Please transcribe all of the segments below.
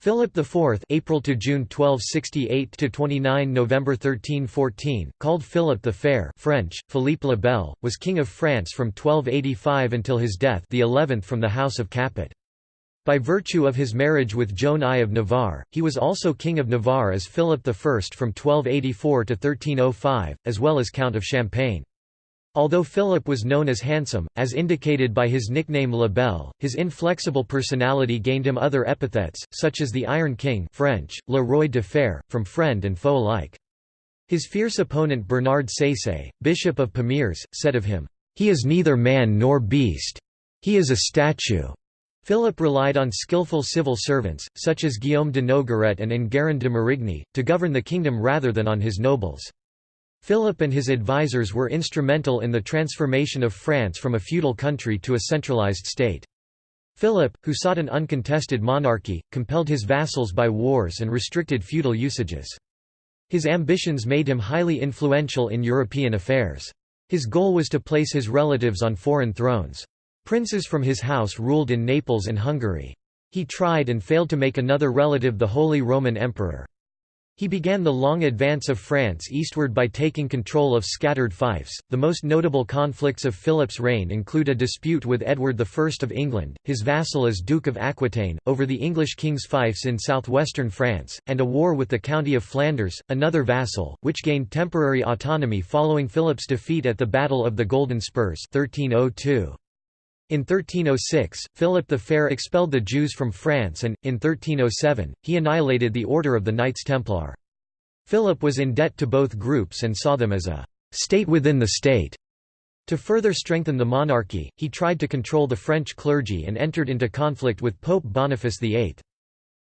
Philip IV April to June 1268 to 29 November 1314 called Philip the Fair French Philippe le Bel was king of France from 1285 until his death the 11th from the house of Capet. By virtue of his marriage with Joan I of Navarre he was also king of Navarre as Philip I from 1284 to 1305 as well as count of Champagne Although Philip was known as handsome, as indicated by his nickname La Belle, his inflexible personality gained him other epithets, such as the Iron King French, Le Roi de Fer, from friend and foe alike. His fierce opponent Bernard Saisset, Bishop of Pamiers, said of him, "'He is neither man nor beast. He is a statue.'" Philip relied on skilful civil servants, such as Guillaume de Nogaret and Enguerrand de Marigny, to govern the kingdom rather than on his nobles. Philip and his advisers were instrumental in the transformation of France from a feudal country to a centralized state. Philip, who sought an uncontested monarchy, compelled his vassals by wars and restricted feudal usages. His ambitions made him highly influential in European affairs. His goal was to place his relatives on foreign thrones. Princes from his house ruled in Naples and Hungary. He tried and failed to make another relative the Holy Roman Emperor. He began the long advance of France eastward by taking control of scattered fiefs. The most notable conflicts of Philip's reign include a dispute with Edward I of England, his vassal as Duke of Aquitaine, over the English king's fiefs in southwestern France, and a war with the County of Flanders, another vassal, which gained temporary autonomy following Philip's defeat at the Battle of the Golden Spurs 1302. In 1306, Philip the Fair expelled the Jews from France and, in 1307, he annihilated the Order of the Knights Templar. Philip was in debt to both groups and saw them as a «state within the state». To further strengthen the monarchy, he tried to control the French clergy and entered into conflict with Pope Boniface VIII.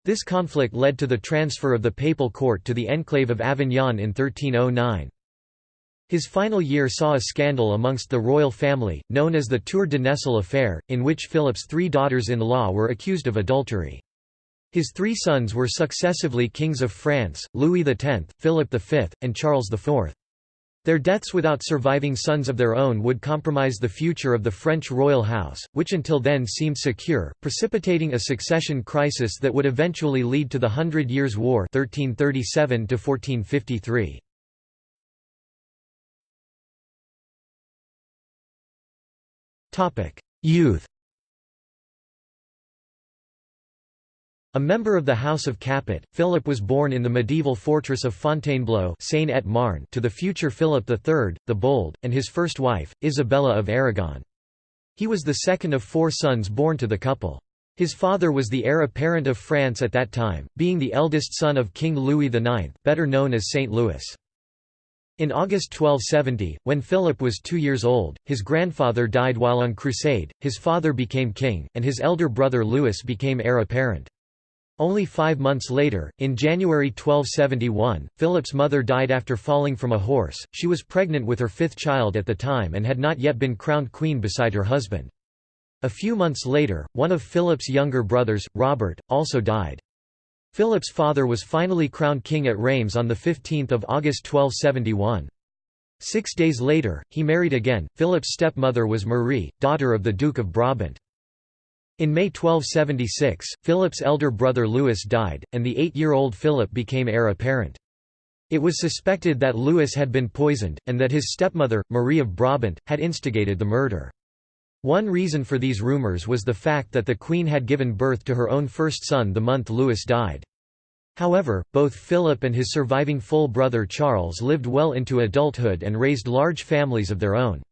This conflict led to the transfer of the papal court to the enclave of Avignon in 1309. His final year saw a scandal amongst the royal family, known as the Tour de Nesle affair, in which Philip's three daughters-in-law were accused of adultery. His three sons were successively kings of France, Louis X, Philip V, and Charles IV. Their deaths without surviving sons of their own would compromise the future of the French royal house, which until then seemed secure, precipitating a succession crisis that would eventually lead to the Hundred Years' War 1337 1453. Youth A member of the House of Capet, Philip was born in the medieval fortress of Fontainebleau et Marne to the future Philip III, the Bold, and his first wife, Isabella of Aragon. He was the second of four sons born to the couple. His father was the heir apparent of France at that time, being the eldest son of King Louis IX, better known as Saint Louis. In August 1270, when Philip was two years old, his grandfather died while on crusade, his father became king, and his elder brother Louis became heir apparent. Only five months later, in January 1271, Philip's mother died after falling from a horse. She was pregnant with her fifth child at the time and had not yet been crowned queen beside her husband. A few months later, one of Philip's younger brothers, Robert, also died. Philip's father was finally crowned king at Reims on 15 August 1271. Six days later, he married again. Philip's stepmother was Marie, daughter of the Duke of Brabant. In May 1276, Philip's elder brother Louis died, and the eight-year-old Philip became heir apparent. It was suspected that Louis had been poisoned, and that his stepmother, Marie of Brabant, had instigated the murder. One reason for these rumors was the fact that the queen had given birth to her own first son the month Louis died. However, both Philip and his surviving full brother Charles lived well into adulthood and raised large families of their own.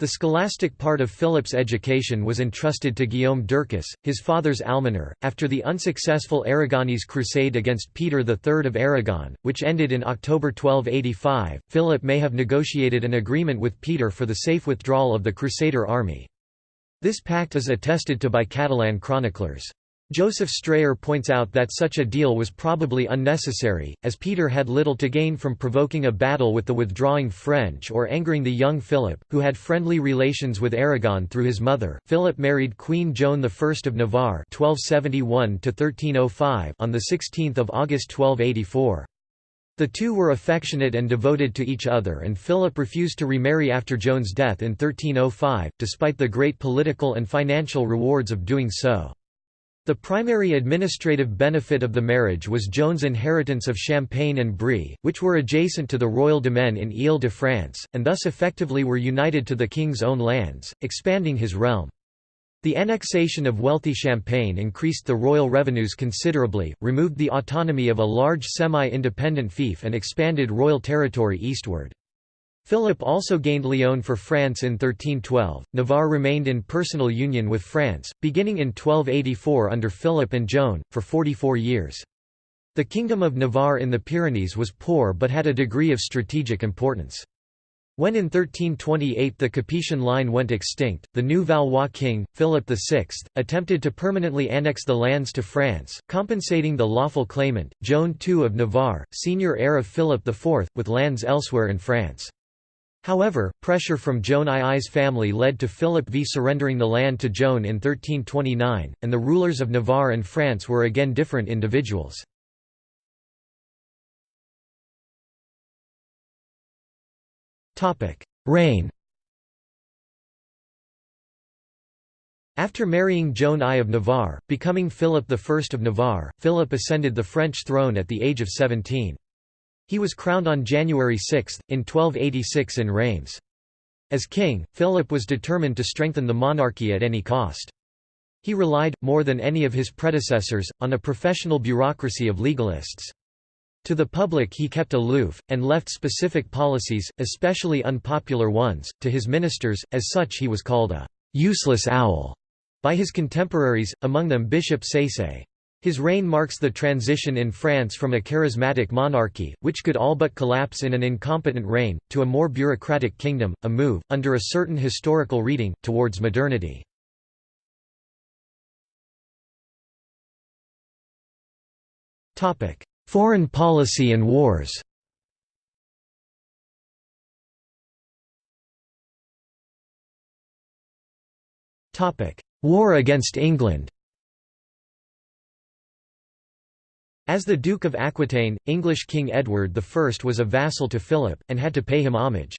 The scholastic part of Philip's education was entrusted to Guillaume d'Ercuis, his father's almoner. After the unsuccessful Aragonese crusade against Peter III of Aragon, which ended in October 1285, Philip may have negotiated an agreement with Peter for the safe withdrawal of the Crusader army. This pact is attested to by Catalan chroniclers. Joseph Strayer points out that such a deal was probably unnecessary, as Peter had little to gain from provoking a battle with the withdrawing French or angering the young Philip, who had friendly relations with Aragon through his mother. Philip married Queen Joan I of Navarre (1271–1305) on the 16th of August 1284. The two were affectionate and devoted to each other and Philip refused to remarry after Joan's death in 1305, despite the great political and financial rewards of doing so. The primary administrative benefit of the marriage was Joan's inheritance of Champagne and Brie, which were adjacent to the royal domain in Ile-de-France, and thus effectively were united to the king's own lands, expanding his realm. The annexation of wealthy Champagne increased the royal revenues considerably, removed the autonomy of a large semi-independent fief and expanded royal territory eastward. Philip also gained Lyon for France in 1312. Navarre remained in personal union with France, beginning in 1284 under Philip and Joan, for 44 years. The Kingdom of Navarre in the Pyrenees was poor but had a degree of strategic importance. When in 1328 the Capetian line went extinct, the new Valois king, Philip VI, attempted to permanently annex the lands to France, compensating the lawful claimant, Joan II of Navarre, senior heir of Philip IV, with lands elsewhere in France. However, pressure from Joan II's family led to Philip V surrendering the land to Joan in 1329, and the rulers of Navarre and France were again different individuals. Reign After marrying Joan I of Navarre, becoming Philip I of Navarre, Philip ascended the French throne at the age of 17. He was crowned on January 6, in 1286 in Reims. As king, Philip was determined to strengthen the monarchy at any cost. He relied, more than any of his predecessors, on a professional bureaucracy of legalists. To the public he kept aloof, and left specific policies, especially unpopular ones, to his ministers, as such he was called a «useless owl» by his contemporaries, among them Bishop Saisset. His reign marks the transition in France from a charismatic monarchy, which could all but collapse in an incompetent reign, to a more bureaucratic kingdom, a move, under a certain historical reading, towards modernity. Foreign policy and wars War against England As the Duke of Aquitaine, English King Edward I was a vassal to Philip, and had to pay him homage.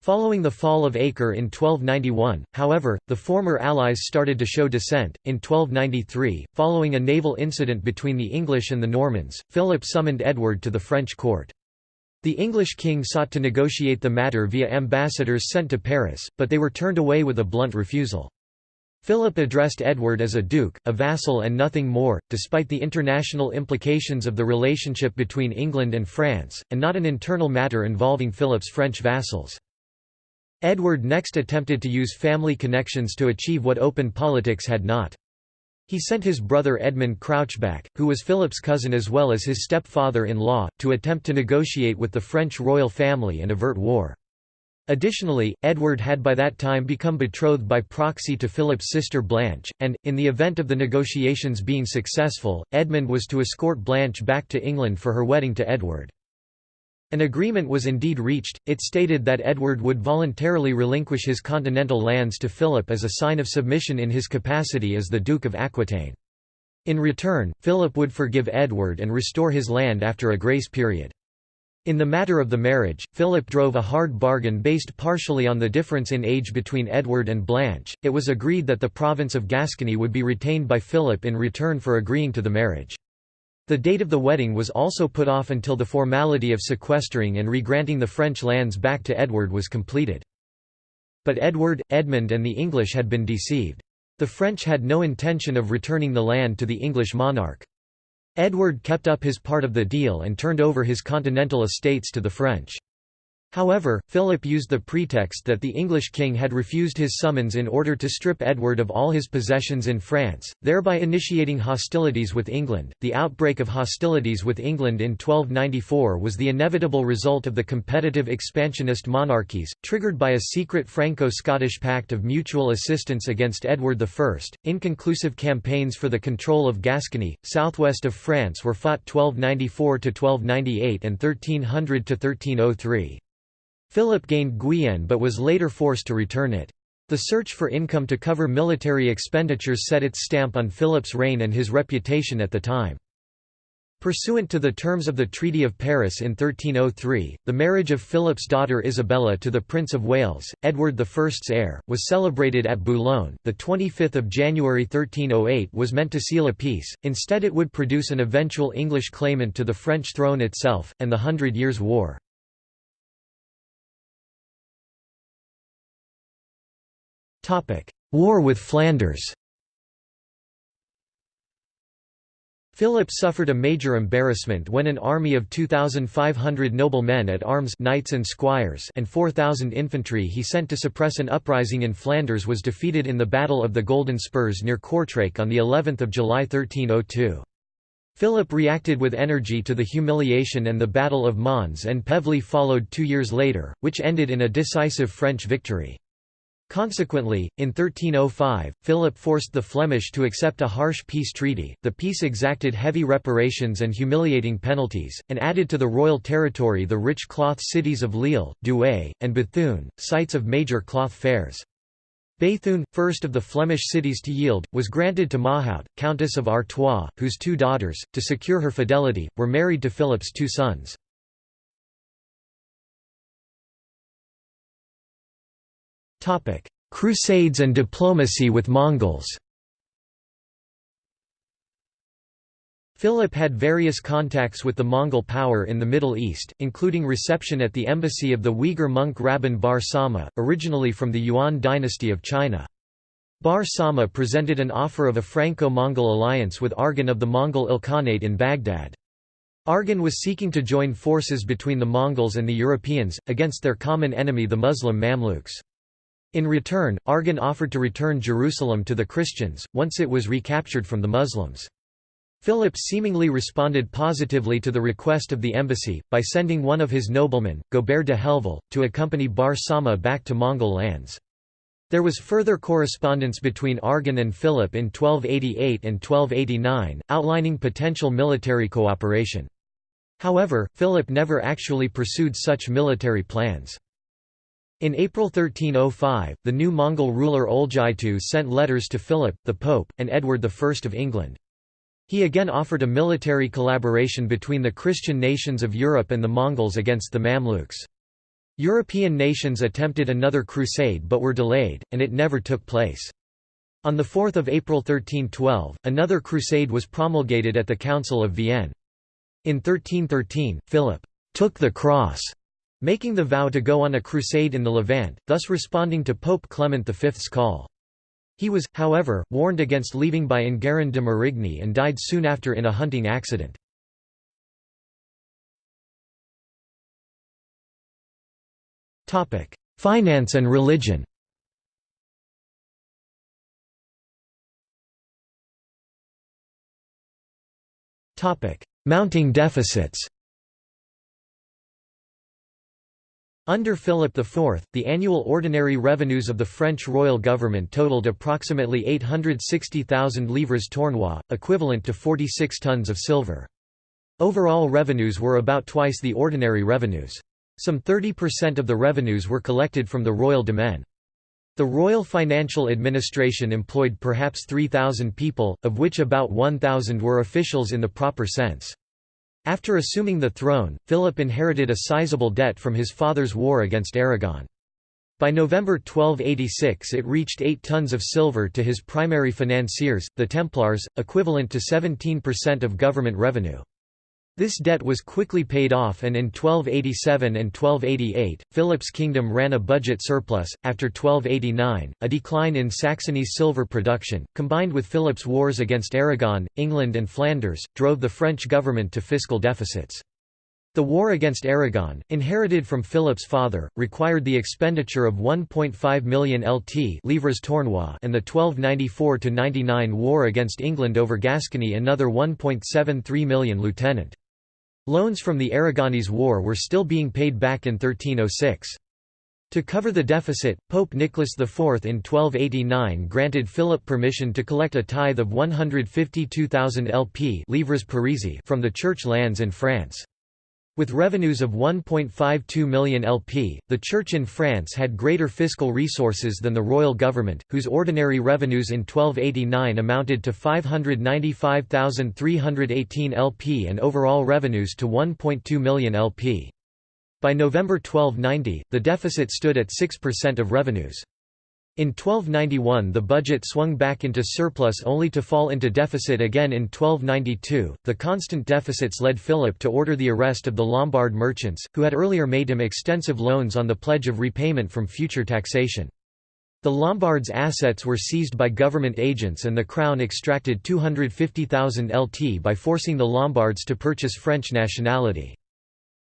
Following the fall of Acre in 1291, however, the former allies started to show dissent. In 1293, following a naval incident between the English and the Normans, Philip summoned Edward to the French court. The English king sought to negotiate the matter via ambassadors sent to Paris, but they were turned away with a blunt refusal. Philip addressed Edward as a duke, a vassal and nothing more, despite the international implications of the relationship between England and France, and not an internal matter involving Philip's French vassals. Edward next attempted to use family connections to achieve what open politics had not. He sent his brother Edmund Crouchback, who was Philip's cousin as well as his stepfather-in-law, to attempt to negotiate with the French royal family and avert war. Additionally, Edward had by that time become betrothed by proxy to Philip's sister Blanche, and, in the event of the negotiations being successful, Edmund was to escort Blanche back to England for her wedding to Edward. An agreement was indeed reached, it stated that Edward would voluntarily relinquish his continental lands to Philip as a sign of submission in his capacity as the Duke of Aquitaine. In return, Philip would forgive Edward and restore his land after a grace period. In the matter of the marriage, Philip drove a hard bargain based partially on the difference in age between Edward and Blanche. It was agreed that the province of Gascony would be retained by Philip in return for agreeing to the marriage. The date of the wedding was also put off until the formality of sequestering and regranting the French lands back to Edward was completed. But Edward, Edmund and the English had been deceived. The French had no intention of returning the land to the English monarch. Edward kept up his part of the deal and turned over his continental estates to the French. However, Philip used the pretext that the English king had refused his summons in order to strip Edward of all his possessions in France, thereby initiating hostilities with England. The outbreak of hostilities with England in 1294 was the inevitable result of the competitive expansionist monarchies, triggered by a secret Franco-Scottish pact of mutual assistance against Edward I. Inconclusive campaigns for the control of Gascony, southwest of France were fought 1294 to 1298 and 1300 to 1303. Philip gained Guyenne but was later forced to return it. The search for income to cover military expenditures set its stamp on Philip's reign and his reputation at the time. Pursuant to the terms of the Treaty of Paris in 1303, the marriage of Philip's daughter Isabella to the Prince of Wales, Edward I's heir, was celebrated at Boulogne. The 25th of January 1308 was meant to seal a peace. Instead, it would produce an eventual English claimant to the French throne itself and the Hundred Years' War. War with Flanders. Philip suffered a major embarrassment when an army of 2,500 noble men at arms knights and, squires and 4,000 infantry he sent to suppress an uprising in Flanders was defeated in the Battle of the Golden Spurs near Kortrijk on of July 1302. Philip reacted with energy to the humiliation and the Battle of Mons-en-Pévèle followed two years later, which ended in a decisive French victory. Consequently, in 1305, Philip forced the Flemish to accept a harsh peace treaty. The peace exacted heavy reparations and humiliating penalties, and added to the royal territory the rich cloth cities of Lille, Douai, and Bethune, sites of major cloth fairs. Béthune, first of the Flemish cities to yield, was granted to Mahaut, Countess of Artois, whose two daughters, to secure her fidelity, were married to Philip's two sons. Crusades and diplomacy with Mongols Philip had various contacts with the Mongol power in the Middle East, including reception at the embassy of the Uyghur monk Rabban Bar Sauma, originally from the Yuan dynasty of China. Bar Sauma presented an offer of a Franco-Mongol alliance with Arghun of the Mongol Ilkhanate in Baghdad. Arghun was seeking to join forces between the Mongols and the Europeans, against their common enemy the Muslim Mamluks. In return, Arghun offered to return Jerusalem to the Christians, once it was recaptured from the Muslims. Philip seemingly responded positively to the request of the embassy, by sending one of his noblemen, Gobert de Helleville, to accompany Bar Sauma back to Mongol lands. There was further correspondence between Arghun and Philip in 1288 and 1289, outlining potential military cooperation. However, Philip never actually pursued such military plans. In April 1305, the new Mongol ruler Oljaitu sent letters to Philip, the Pope, and Edward I of England. He again offered a military collaboration between the Christian nations of Europe and the Mongols against the Mamluks. European nations attempted another crusade but were delayed, and it never took place. On 4 April 1312, another crusade was promulgated at the Council of Vienne. In 1313, Philip took the cross making the vow to go on a crusade in the Levant, thus responding to Pope Clement V's call. He was, however, warned against leaving by Enguerrand de Marigny and died soon after in a hunting accident. Finance and religion Mounting deficits Under Philip IV, the annual ordinary revenues of the French royal government totaled approximately 860,000 livres tournois, equivalent to 46 tons of silver. Overall revenues were about twice the ordinary revenues. Some 30% of the revenues were collected from the royal demesne. The Royal Financial Administration employed perhaps 3,000 people, of which about 1,000 were officials in the proper sense. After assuming the throne, Philip inherited a sizable debt from his father's war against Aragon. By November 1286 it reached 8 tons of silver to his primary financiers, the Templars, equivalent to 17% of government revenue. This debt was quickly paid off and in 1287 and 1288, Philip's kingdom ran a budget surplus. After 1289, a decline in Saxony's silver production, combined with Philip's wars against Aragon, England and Flanders, drove the French government to fiscal deficits. The war against Aragon, inherited from Philip's father, required the expenditure of 1.5 million Lt livres tournois and the 1294–99 war against England over Gascony another 1.73 million lieutenant. Loans from the Aragonese War were still being paid back in 1306. To cover the deficit, Pope Nicholas IV in 1289 granted Philip permission to collect a tithe of 152,000 LT livres from the church lands in France. With revenues of 1.52 million LT, the Church in France had greater fiscal resources than the royal government, whose ordinary revenues in 1289 amounted to 595,318 LT and overall revenues to 1.2 million LT. By November 1290, the deficit stood at 6% of revenues. In 1291 the budget swung back into surplus only to fall into deficit again in 1292. The constant deficits led Philip to order the arrest of the Lombard merchants, who had earlier made him extensive loans on the pledge of repayment from future taxation. The Lombards' assets were seized by government agents and the crown extracted 250,000 LT by forcing the Lombards to purchase French nationality.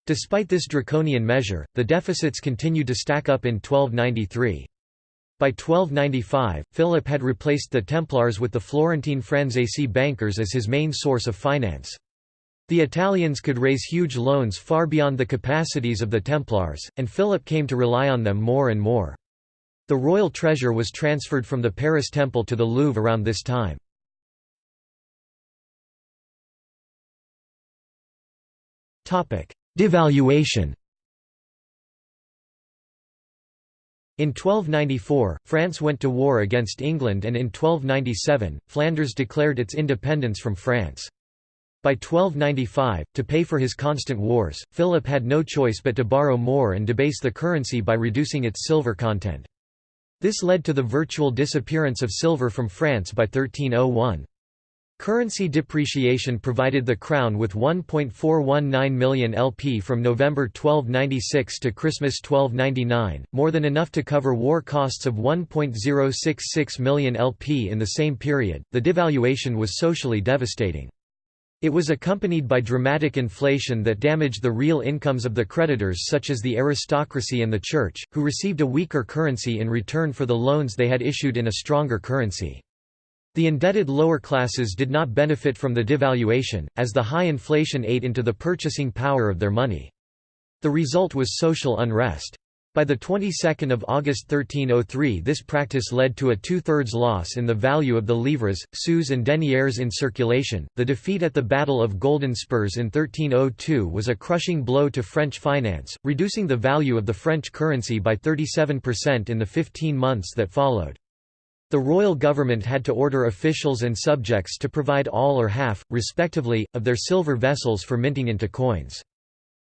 Despite this draconian measure, the deficits continued to stack up in 1293. By 1295, Philip had replaced the Templars with the Florentine Franzesi bankers as his main source of finance. The Italians could raise huge loans far beyond the capacities of the Templars, and Philip came to rely on them more and more. The royal treasure was transferred from the Paris Temple to the Louvre around this time. Devaluation In 1294, France went to war against England and in 1297, Flanders declared its independence from France. By 1295, to pay for his constant wars, Philip had no choice but to borrow more and debase the currency by reducing its silver content. This led to the virtual disappearance of silver from France by 1301. Currency depreciation provided the Crown with 1.419 million LT from November 1296 to Christmas 1299, more than enough to cover war costs of 1.066 million LT in the same period. The devaluation was socially devastating. It was accompanied by dramatic inflation that damaged the real incomes of the creditors such as the aristocracy and the church, who received a weaker currency in return for the loans they had issued in a stronger currency. The indebted lower classes did not benefit from the devaluation, as the high inflation ate into the purchasing power of their money. The result was social unrest. By the 22nd of August 1303 this practice led to a two-thirds loss in the value of the livres, sous and deniers in circulation. The defeat at the Battle of Golden Spurs in 1302 was a crushing blow to French finance, reducing the value of the French currency by 37% in the 15 months that followed. The royal government had to order officials and subjects to provide all or half, respectively, of their silver vessels for minting into coins.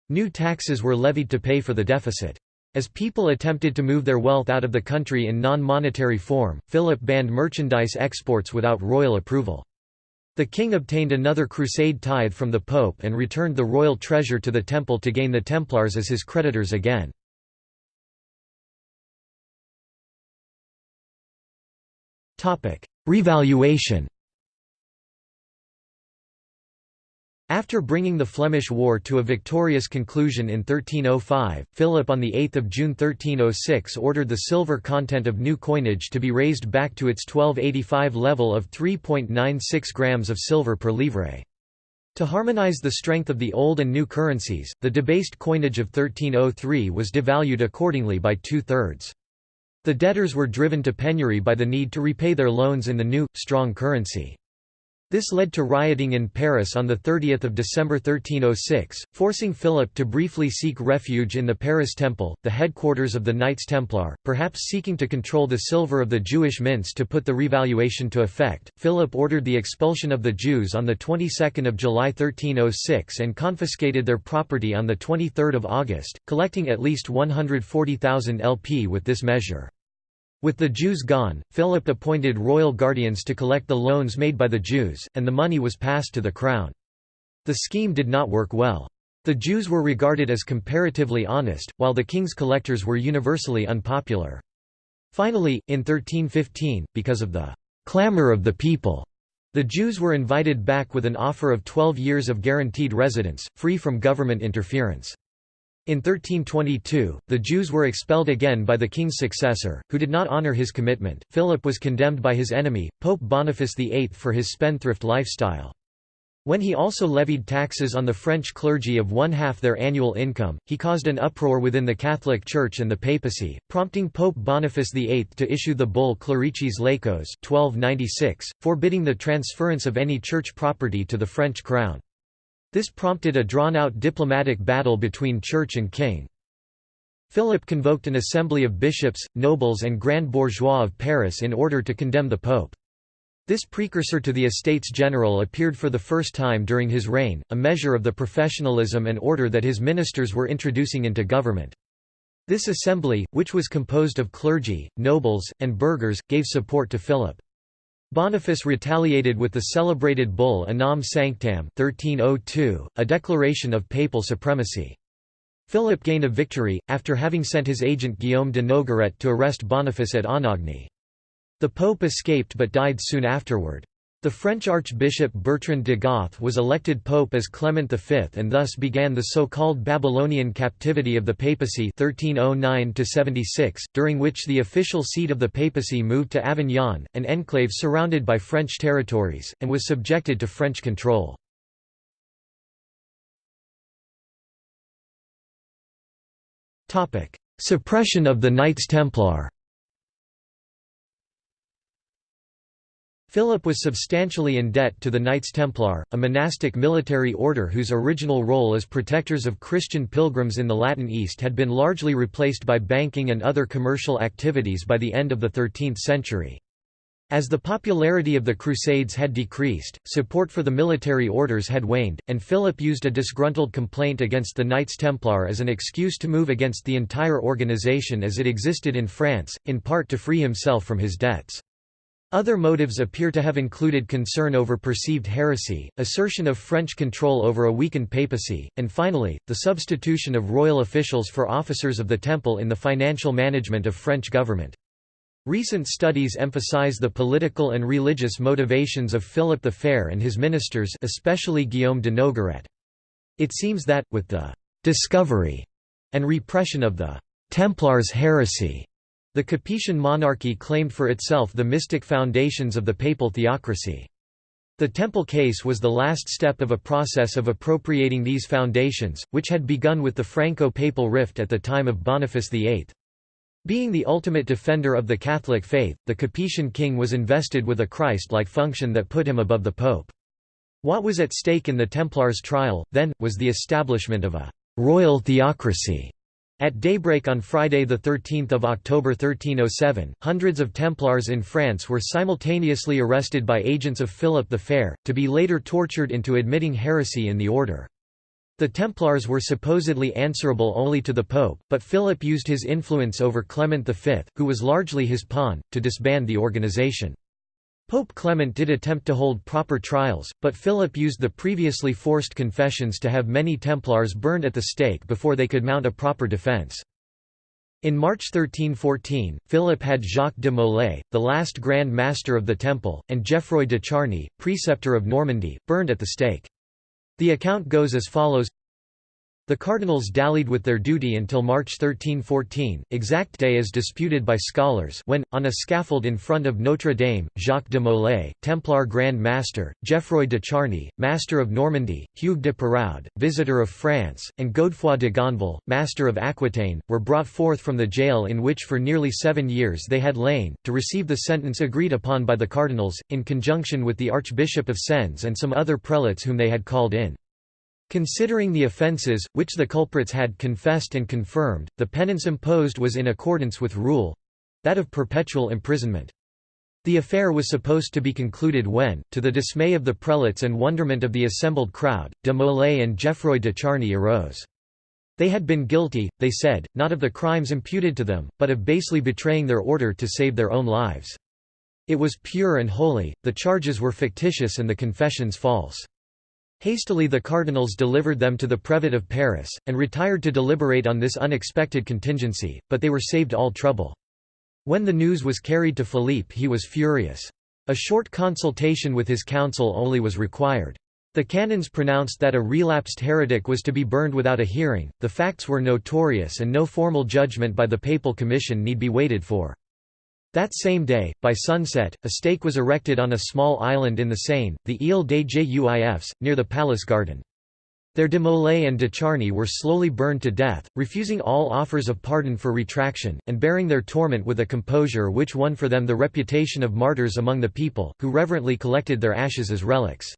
New taxes were levied to pay for the deficit. As people attempted to move their wealth out of the country in non-monetary form, Philip banned merchandise exports without royal approval. The king obtained another crusade tithe from the pope and returned the royal treasure to the temple to gain the Templars as his creditors again. Revaluation After bringing the Flemish War to a victorious conclusion in 1305, Philip on 8 June 1306 ordered the silver content of new coinage to be raised back to its 1285 level of 3.96 grams of silver per livre. To harmonize the strength of the old and new currencies, the debased coinage of 1303 was devalued accordingly by two-thirds. The debtors were driven to penury by the need to repay their loans in the new, strong currency. This led to rioting in Paris on 30 December 1306, forcing Philip to briefly seek refuge in the Paris Temple, the headquarters of the Knights Templar, perhaps seeking to control the silver of the Jewish mints to put the revaluation to effect. Philip ordered the expulsion of the Jews on the 22nd of July 1306 and confiscated their property on the 23rd of August, collecting at least 140,000 LT with this measure. With the Jews gone, Philip appointed royal guardians to collect the loans made by the Jews, and the money was passed to the crown. The scheme did not work well. The Jews were regarded as comparatively honest, while the king's collectors were universally unpopular. Finally, in 1315, because of the clamor of the people, the Jews were invited back with an offer of 12 years of guaranteed residence, free from government interference. In 1322, the Jews were expelled again by the king's successor, who did not honor his commitment. Philip was condemned by his enemy, Pope Boniface VIII, for his spendthrift lifestyle. When he also levied taxes on the French clergy of one-half their annual income, he caused an uproar within the Catholic Church and the papacy, prompting Pope Boniface VIII to issue the bull Clericis Laicos 1296, forbidding the transference of any church property to the French crown. This prompted a drawn-out diplomatic battle between church and king. Philip convoked an assembly of bishops, nobles and grand bourgeois of Paris in order to condemn the pope. This precursor to the Estates General appeared for the first time during his reign, a measure of the professionalism and order that his ministers were introducing into government. This assembly, which was composed of clergy, nobles, and burghers, gave support to Philip. Boniface retaliated with the celebrated bull Unam Sanctam 1302, a declaration of papal supremacy. Philip gained a victory, after having sent his agent Guillaume de Nogaret to arrest Boniface at Anagni. The pope escaped but died soon afterward. The French Archbishop Bertrand de Goth was elected pope as Clement V and thus began the so-called Babylonian captivity of the papacy 1309 during which the official seat of the papacy moved to Avignon, an enclave surrounded by French territories, and was subjected to French control. Suppression of the Knights Templar Philip was substantially in debt to the Knights Templar, a monastic military order whose original role as protectors of Christian pilgrims in the Latin East had been largely replaced by banking and other commercial activities by the end of the 13th century. As the popularity of the Crusades had decreased, support for the military orders had waned, and Philip used a disgruntled complaint against the Knights Templar as an excuse to move against the entire organization as it existed in France, in part to free himself from his debts. Other motives appear to have included concern over perceived heresy, assertion of French control over a weakened papacy, and finally, the substitution of royal officials for officers of the temple in the financial management of French government. Recent studies emphasize the political and religious motivations of Philip the Fair and his ministers especially Guillaume de Nogaret. It seems that, with the «discovery» and repression of the «Templars' heresy», the Capetian monarchy claimed for itself the mystic foundations of the papal theocracy. The temple case was the last step of a process of appropriating these foundations, which had begun with the Franco-papal rift at the time of Boniface VIII. Being the ultimate defender of the Catholic faith, the Capetian king was invested with a Christ-like function that put him above the pope. What was at stake in the Templars' trial, then, was the establishment of a «royal theocracy» At daybreak on Friday 13 October 1307, hundreds of Templars in France were simultaneously arrested by agents of Philip the Fair, to be later tortured into admitting heresy in the order. The Templars were supposedly answerable only to the Pope, but Philip used his influence over Clement V, who was largely his pawn, to disband the organization. Pope Clement did attempt to hold proper trials, but Philip used the previously forced confessions to have many Templars burned at the stake before they could mount a proper defense. In March 1314, Philip had Jacques de Molay, the last Grand Master of the Temple, and Geoffroy de Charny, preceptor of Normandy, burned at the stake. The account goes as follows the cardinals dallied with their duty until March 1314, exact day is disputed by scholars when, on a scaffold in front of Notre Dame, Jacques de Molay, Templar Grand Master, Geoffroy de Charny, Master of Normandy, Hugues de Peraud, Visitor of France, and Godefroy de Gonville, Master of Aquitaine, were brought forth from the jail in which for nearly seven years they had lain, to receive the sentence agreed upon by the cardinals, in conjunction with the Archbishop of Sens and some other prelates whom they had called in. Considering the offences, which the culprits had confessed and confirmed, the penance imposed was in accordance with rule—that of perpetual imprisonment. The affair was supposed to be concluded when, to the dismay of the prelates and wonderment of the assembled crowd, de Molay and Geoffroy de Charny arose. They had been guilty, they said, not of the crimes imputed to them, but of basely betraying their order to save their own lives. It was pure and holy, the charges were fictitious and the confessions false. Hastily the cardinals delivered them to the Prevot of Paris, and retired to deliberate on this unexpected contingency, but they were saved all trouble. When the news was carried to Philippe he was furious. A short consultation with his council only was required. The canons pronounced that a relapsed heretic was to be burned without a hearing, the facts were notorious and no formal judgment by the papal commission need be waited for. That same day, by sunset, a stake was erected on a small island in the Seine, the Ile des Juifs, near the palace garden. Their de Molay and de Charny were slowly burned to death, refusing all offers of pardon for retraction, and bearing their torment with a composure which won for them the reputation of martyrs among the people, who reverently collected their ashes as relics.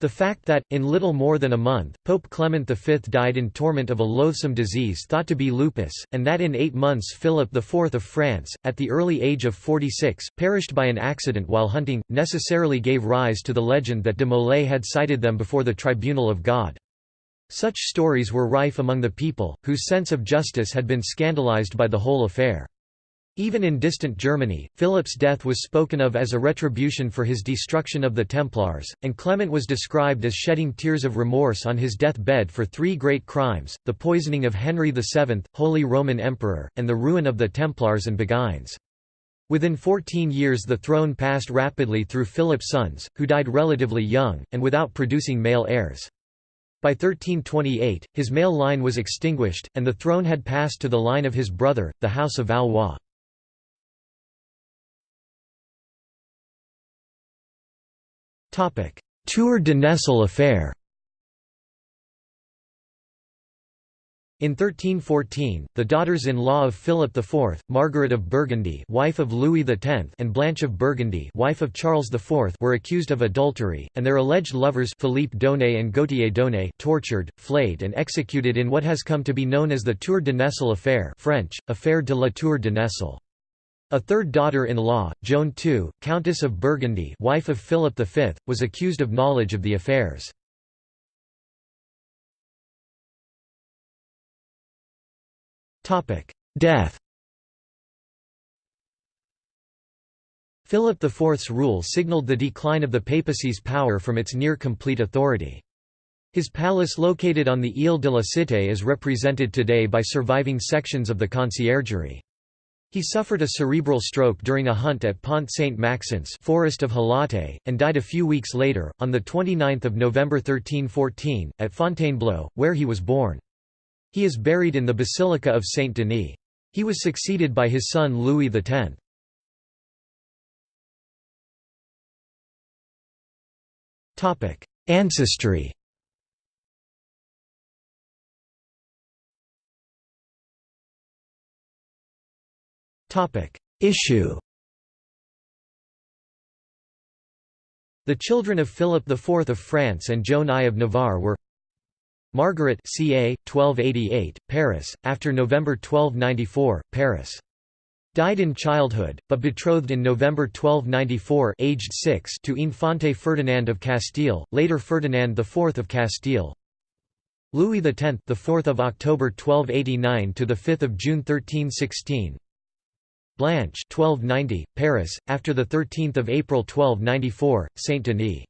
The fact that, in little more than a month, Pope Clement V died in torment of a loathsome disease thought to be lupus, and that in eight months Philip IV of France, at the early age of 46, perished by an accident while hunting, necessarily gave rise to the legend that de Molay had cited them before the tribunal of God. Such stories were rife among the people, whose sense of justice had been scandalized by the whole affair. Even in distant Germany, Philip's death was spoken of as a retribution for his destruction of the Templars, and Clement was described as shedding tears of remorse on his death-bed for three great crimes, the poisoning of Henry VII, Holy Roman Emperor, and the ruin of the Templars and Beguines. Within 14 years the throne passed rapidly through Philip's sons, who died relatively young, and without producing male heirs. By 1328, his male line was extinguished, and the throne had passed to the line of his brother, the House of Valois. Tour de Nesle affair In 1314, the daughters-in-law of Philip IV, Margaret of Burgundy wife of Louis X and Blanche of Burgundy wife of Charles IV were accused of adultery, and their alleged lovers Philippe d'Aunay and Gautier d'Aunay tortured, flayed and executed in what has come to be known as the Tour de Nesle affair French, Affaire de la Tour de Nesle. A third daughter-in-law, Joan II, Countess of Burgundy wife of Philip V, was accused of knowledge of the affairs. Death Philip IV's rule signalled the decline of the papacy's power from its near-complete authority. His palace located on the Ile de la Cité is represented today by surviving sections of the conciergerie. He suffered a cerebral stroke during a hunt at Pont Saint-Maxence forest of Halatte, and died a few weeks later, on 29 November 1314, at Fontainebleau, where he was born. He is buried in the Basilica of Saint-Denis. He was succeeded by his son Louis X. Ancestry Issue The children of Philip IV of France and Joan I of Navarre were Margaret ca. 1288, Paris, after November 1294, Paris. Died in childhood, but betrothed in November 1294 aged 6 to Infante Ferdinand of Castile, later Ferdinand IV of Castile. Louis X, the 4th of October 1289 to the 5th of June 1316. Blanche 1290, Paris, after the 13th of April 1294, Saint Denis.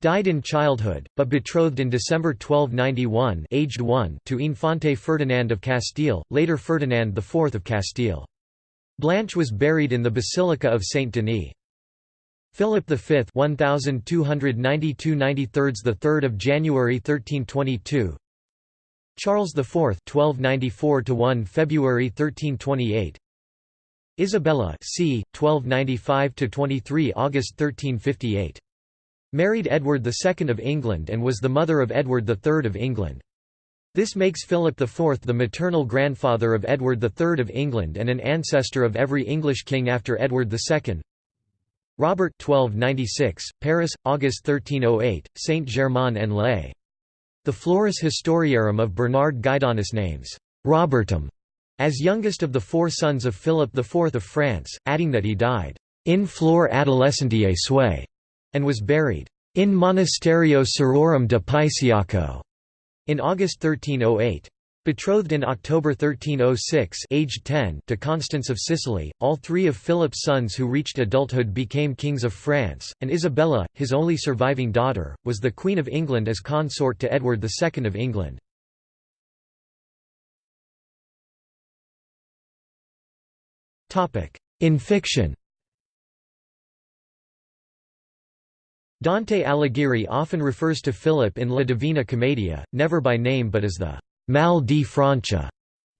Died in childhood, but betrothed in December 1291 aged 1 to Infante Ferdinand of Castile, later Ferdinand IV of Castile. Blanche was buried in the Basilica of Saint Denis. Philip V 1292 93 the 3rd of January 1322 Charles IV 1294 to 1 February 1328 Isabella c. 1295–23 August 1358. Married Edward II of England and was the mother of Edward III of England. This makes Philip IV the maternal grandfather of Edward III of England and an ancestor of every English king after Edward II. Robert 1296, Paris, August 1308, Saint-Germain-en-Laye. The Flores Historiarum of Bernardus Guidonis names Robertum as youngest of the four sons of Philip IV of France, adding that he died in flor adolescentiae suae and was buried in Monasterio Sororum de Paisiaco in August 1308. Betrothed in October 1306 aged 10 to Constance of Sicily, all three of Philip's sons who reached adulthood became kings of France, and Isabella, his only surviving daughter, was the Queen of England as consort to Edward II of England. In fiction Dante Alighieri often refers to Philip in La Divina Commedia, never by name but as the «Mal di Francia»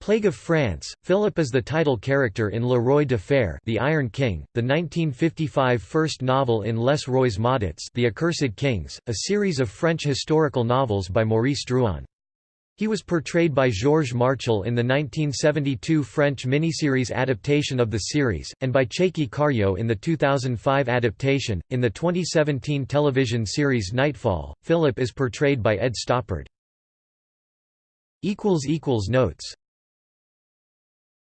Plague of France. Philip is the title character in Le Roi de Fer, The Iron King, the 1955 first novel in Les Rois Maudits, The Accursed Kings, a series of French historical novels by Maurice Druon. He was portrayed by Georges Marchal in the 1972 French miniseries adaptation of the series, and by Tchéky Karyo in the 2005 adaptation. In the 2017 television series Knightfall, Philip is portrayed by Ed Stoppard. Notes